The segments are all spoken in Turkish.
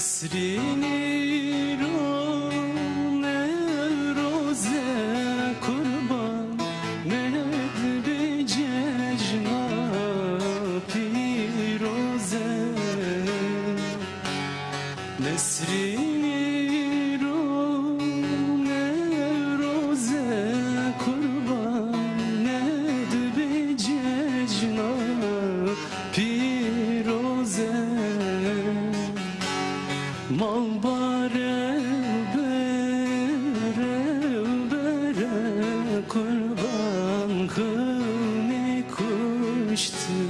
Nesrini ne roze kurban ne bir cejna piroze Nesrini Mal bare bere bere kurban kını kuştu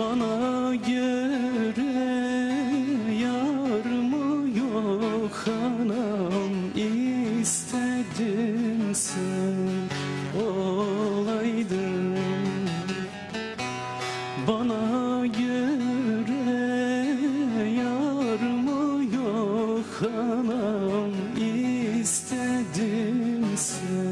Bana göre yar mı yok anam? İstedim sen olaydın. Bana göre yar mı yok anam? İstedim sen